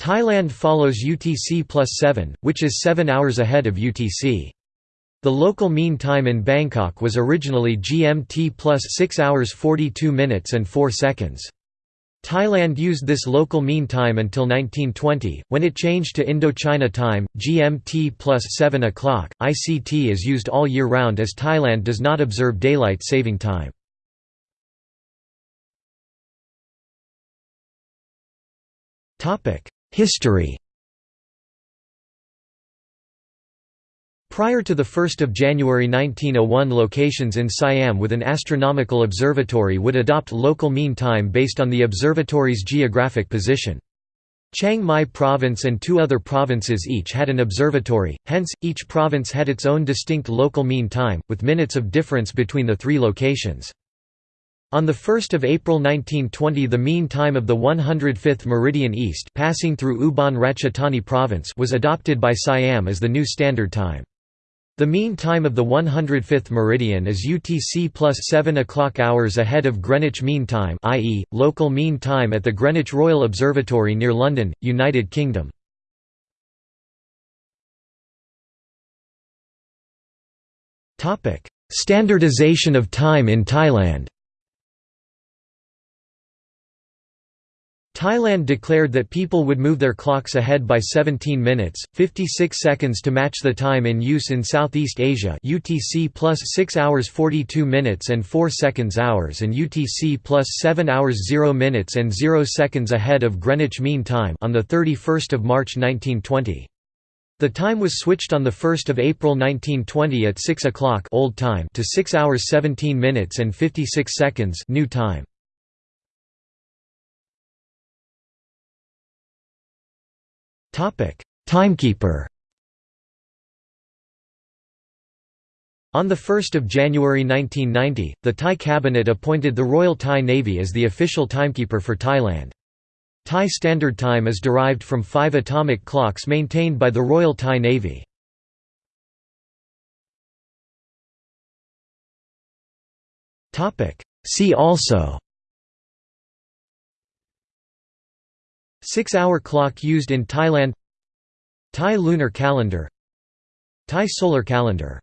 Thailand follows UTC plus 7, which is 7 hours ahead of UTC. The local mean time in Bangkok was originally GMT plus 6 hours 42 minutes and 4 seconds. Thailand used this local mean time until 1920, when it changed to Indochina time, GMT plus 7 o'clock. ICT is used all year round as Thailand does not observe daylight saving time. History Prior to 1 January 1901 locations in Siam with an astronomical observatory would adopt local mean time based on the observatory's geographic position. Chiang Mai province and two other provinces each had an observatory, hence, each province had its own distinct local mean time, with minutes of difference between the three locations. On 1 April 1920 the mean time of the 105th meridian east passing through Ubon Ratchathani province was adopted by Siam as the new standard time. The mean time of the 105th meridian is UTC plus 7 o'clock hours ahead of Greenwich Mean Time i.e., local mean time at the Greenwich Royal Observatory near London, United Kingdom. Standardization of time in Thailand Thailand declared that people would move their clocks ahead by 17 minutes, 56 seconds to match the time in use in Southeast Asia UTC plus 6 hours 42 minutes and 4 seconds hours and UTC plus 7 hours 0 minutes and 0 seconds ahead of Greenwich Mean Time on 31 March 1920. The time was switched on 1 April 1920 at 6 o'clock old time to 6 hours 17 minutes and 56 seconds new time. Timekeeper On 1 January 1990, the Thai cabinet appointed the Royal Thai Navy as the official timekeeper for Thailand. Thai Standard Time is derived from five atomic clocks maintained by the Royal Thai Navy. See also Six-hour clock used in Thailand Thai lunar calendar Thai solar calendar